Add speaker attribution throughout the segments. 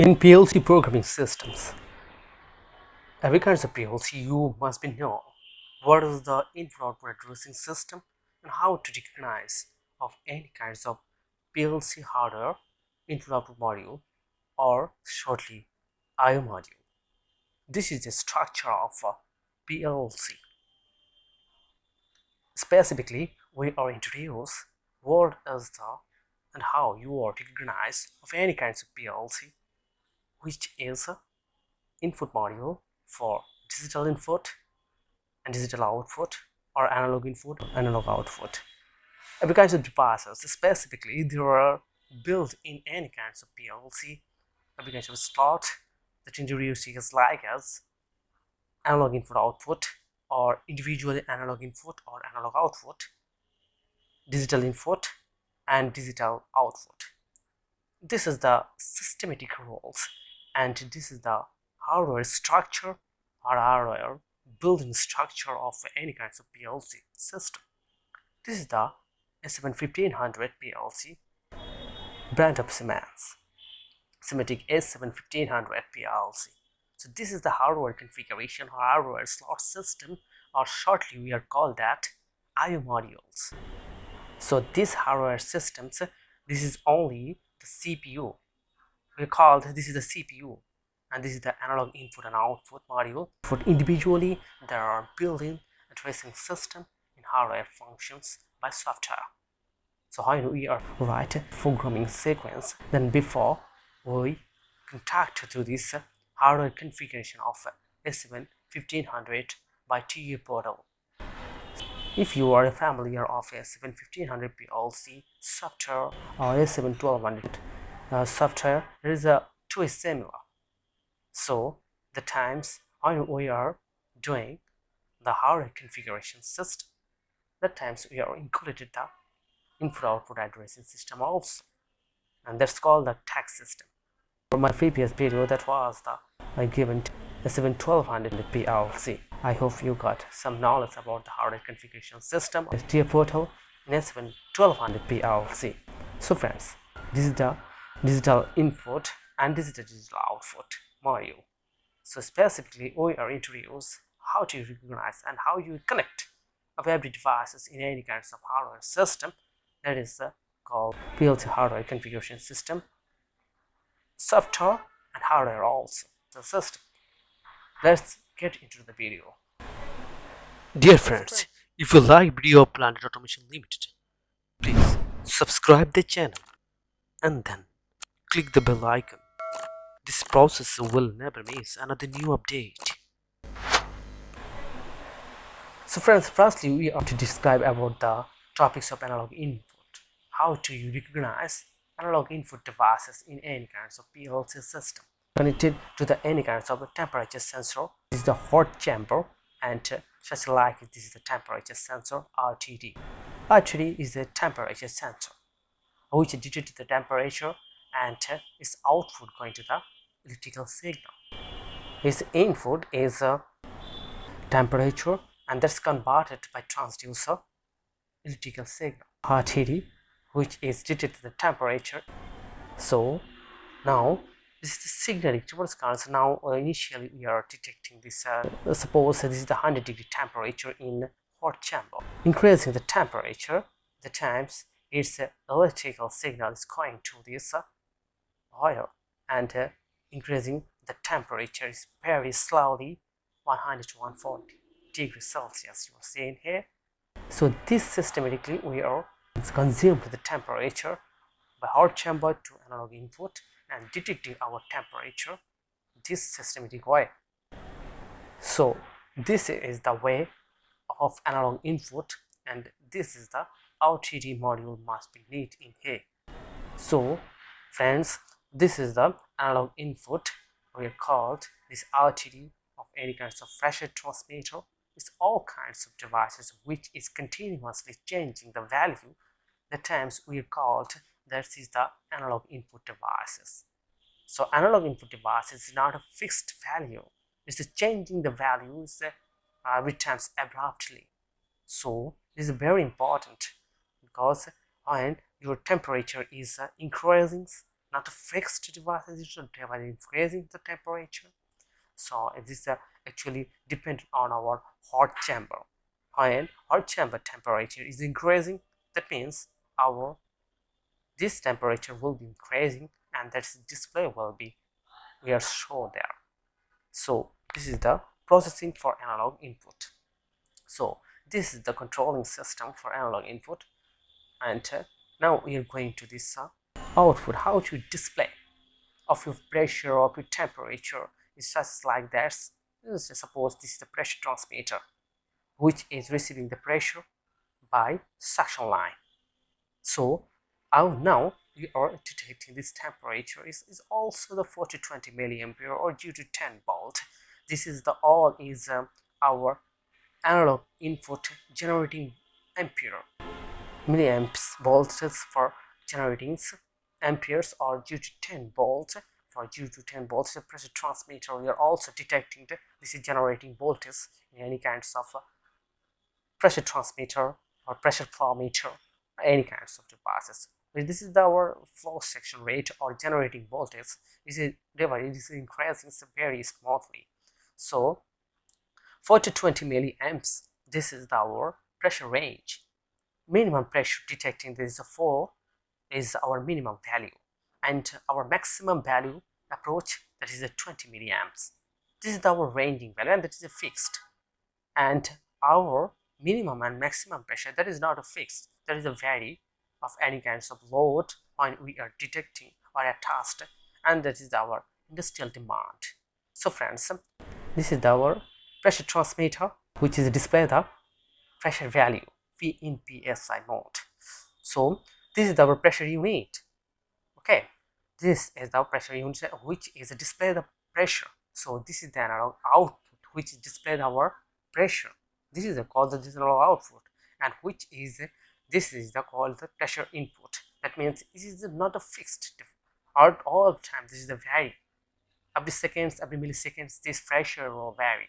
Speaker 1: In PLC programming systems, every kind of PLC you must be know what is the input addressing system and how to recognize of any kinds of PLC hardware input module or shortly IO module. This is the structure of a PLC. Specifically, we are introduce what is the and how you are recognize of any kinds of PLC which is input module for digital input and digital output or analog input analog output. Every kind of devices specifically there are built in any kinds of PLC every kind of slot that introduces like as analog input output or individually analog input or analog output digital input and digital output. This is the systematic roles and this is the hardware structure or hardware building structure of any kinds of PLC system. This is the S7-1500 PLC brand of Siemens, Simatic S7-1500 PLC. So this is the hardware configuration or hardware slot system or shortly we are called that IO modules. So these hardware systems, this is only the CPU called this is the CPU and this is the analog input and output module. For individually, there are built-in addressing system in hardware functions by software. So how do we are write programming sequence, then before we contact to this hardware configuration of S7 1500 by TIA portal. If you are a familiar of S7 1500 PLC software or S7 1200 uh, software there is a is similar. So the times when we are doing the hardware configuration system the times we are included the input output addressing system also. And that's called the tag system. For my previous video that was the I given S7-1200 PLC I hope you got some knowledge about the hardware configuration system. TIA portal in S7-1200 PLC so friends this is the digital input and digital digital output module. So specifically, we are introduce how to recognize and how you connect every devices in any kinds of hardware system that is uh, called PLC hardware configuration system, software and hardware also the system. Let's get into the video. Dear friends, if you like video of Planet Automation Limited, please subscribe the channel and then click the bell icon. This process will never miss another new update. So friends, firstly we are to describe about the topics of analog input. How to recognize analog input devices in any kinds of PLC system. Connected to the any kinds of temperature sensor. This is the hot chamber and such like this is the temperature sensor RTD. RTD is the temperature sensor which detects the temperature and its output going to the electrical signal. Its input is a temperature and that's converted by transducer electrical signal RTD which is detected the temperature. So now this is the signal intervals So now uh, initially we are detecting this uh, suppose this is the 100 degree temperature in hot chamber increasing the temperature the times its uh, electrical signal is going to this higher and uh, increasing the temperature is very slowly 100 to 140 degrees Celsius you are seeing here. So this systematically we are consumed the temperature by hot chamber to analog input and detecting our temperature this systematic way. So this is the way of analog input and this is the RTD module must be need in here. So friends this is the analog input we are called. This RTD of any kinds of pressure transmitter it's all kinds of devices which is continuously changing the value. The times we are called that is the analog input devices. So analog input devices is not a fixed value. It's changing the values uh, every times abruptly. So this is very important because when your temperature is uh, increasing not a fixed device it's a device increasing the temperature. So this is uh, actually dependent on our hot chamber. When hot chamber temperature is increasing that means our this temperature will be increasing and that display will be we are shown there. So this is the processing for analog input. So this is the controlling system for analog input. And uh, now we are going to this uh, output how to display of your pressure of your temperature it's just like this? Suppose this is the pressure transmitter which is receiving the pressure by suction line. So now we are detecting this temperature is, is also the 4020 milliampere or due to 10 volt. This is the all is um, our analog input generating ampere milliamps volts for generating amperes or due to 10 volts. For due to 10 volts the pressure transmitter we are also detecting the, this is generating voltage in any kinds of uh, pressure transmitter or pressure flow meter any kinds of devices. This is our flow section rate or generating voltage this is it is increasing very smoothly. So 40 20 milliamps this is our pressure range. Minimum pressure detecting this is a 4 is our minimum value. And our maximum value approach that is a 20 milliamps. This is our ranging value and that is a fixed. And our minimum and maximum pressure that is not a fixed. That is a vary of any kinds of load when we are detecting or attached and that is our industrial demand. So friends this is our pressure transmitter which is display the pressure value v in psi mode. So this is our pressure unit okay? This is the pressure unit which is display the pressure. So this is the analog output which display our pressure. This is the called the digital output and which is this is the called the pressure input. That means this is not a fixed at all times this is a vary. Every seconds every milliseconds this pressure will vary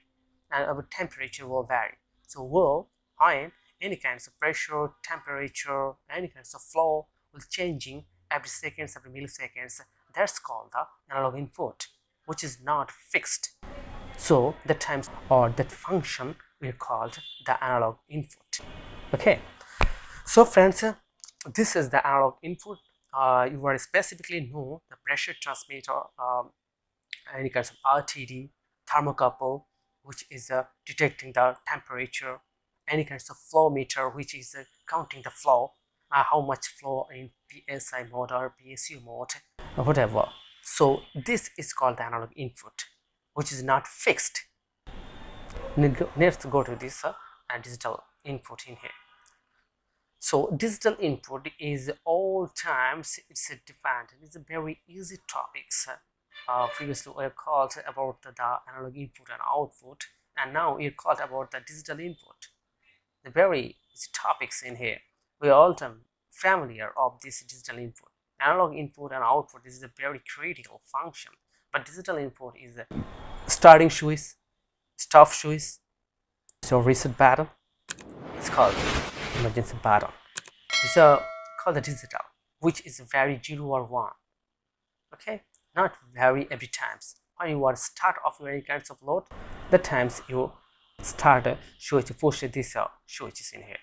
Speaker 1: and our temperature will vary. So will when any kinds of pressure temperature any kinds of flow will changing every seconds every milliseconds. That's called the analog input which is not fixed. So the times or that function we called the analog input. Okay. So friends this is the analog input. Uh, you are specifically know the pressure transmitter um, any kinds of RTD thermocouple which is uh, detecting the temperature any kinds of flow meter which is uh, counting the flow uh, how much flow in PSI mode or PSU mode or whatever. So this is called the analog input which is not fixed. Let's go to this uh, digital input in here. So digital input is all times it's a defined it's a very easy topics uh, previously we called about the, the, analog input and output and now we called about the digital input the very topics in here. We are all familiar of this digital input. Analog input and output this is a very critical function. But digital input is a starting switch stop switch so reset button it's called emergency button. It's a called the digital which is very zero or one okay? Not vary every times. When you to start of any kinds of load the times you start a switch push this uh, switches in here.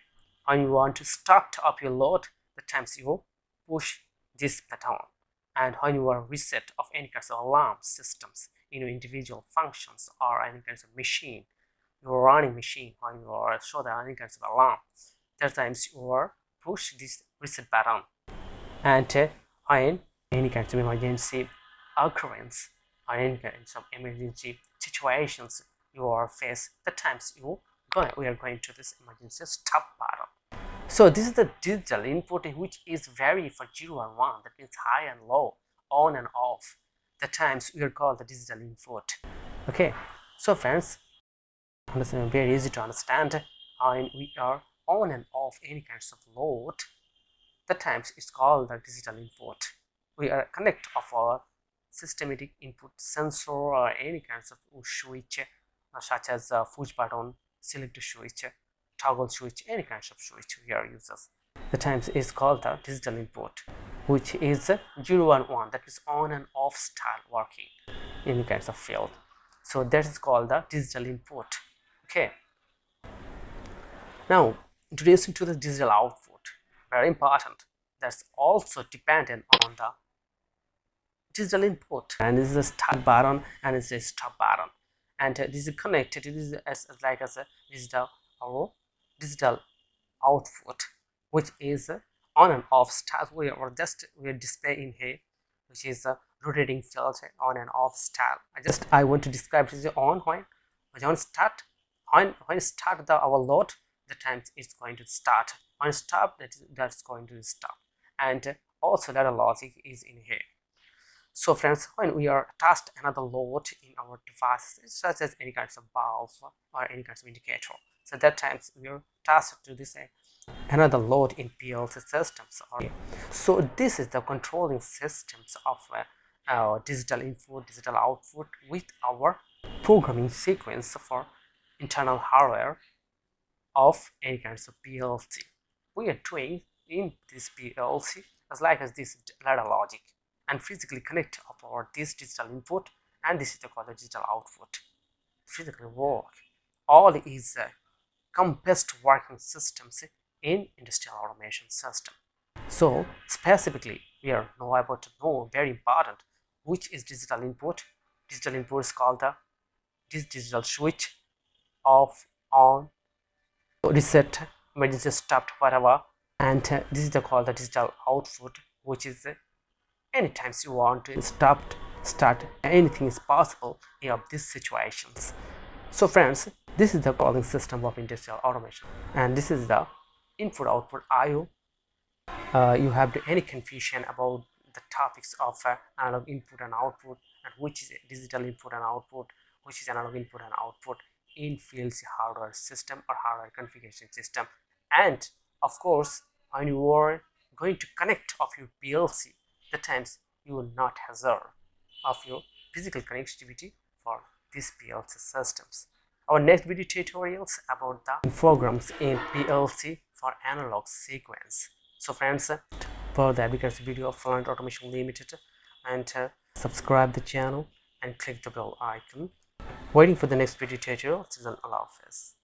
Speaker 1: When you want to start up your load the times you push this button. And when you are reset of any kinds of alarm systems in your individual functions or any kinds of machine your running machine when you are show that any kinds of alarm that times you are push this reset button. And uh, when any kinds of emergency occurrence or any kinds of emergency situations you are face the times you go we are going to this emergency stop button so this is the digital input which is vary for 0 and 1 that means high and low on and off the times we are called the digital input. Okay so friends understand very easy to understand and we are on and off any kinds of load the times it's called the digital input. We are connect of our systematic input sensor or any kinds of switch such as uh, push button, select switch, toggle switch, any kinds of switch here uses. the times is called the digital input which is 011 that is on and off style working in kinds of field. So that is called the digital input okay? Now introducing to the digital output very important. That's also dependent on the digital input. And this is a start button and it's a stop button and uh, this is connected it is as, like as a digital or digital output which is uh, on and off style we are just we are displaying here which is a rotating filter on and off style i just i want to describe this on when when start when when start the our load the time is going to start. When stop that that's going to stop. And also that logic is in here so friends when we are attached another load in our devices such as any kinds of valve or any kinds of indicator so that times we are tasked to this another load in PLC systems. So this is the controlling systems of uh, our digital input digital output with our programming sequence for internal hardware of any kinds of PLC we are doing in this PLC as like as this ladder logic and physically connect our this digital input and this is the called digital output. Physically work. All is uh, compressed working systems in industrial automation system. So specifically we are now about to know very important which is digital input. Digital input is called the this digital switch off on reset emergency stopped whatever. And uh, this is the called the digital output which is uh, anytime you want to stop start anything is possible in these situations. So friends this is the calling system of industrial automation and this is the input output IO uh, you have any confusion about the topics of uh, analog input and output and which is digital input and output which is analog input and output in PLC hardware system or hardware configuration system. And of course when you are going to connect of your PLC the times you will not hazard of your physical connectivity for these PLC systems. Our next video tutorials about the programs in PLC for analog sequence. So friends, for the Abacus video of Fluent Automation Limited and uh, subscribe the channel and click the bell icon. Waiting for the next video tutorial, Susan Allah Hafiz.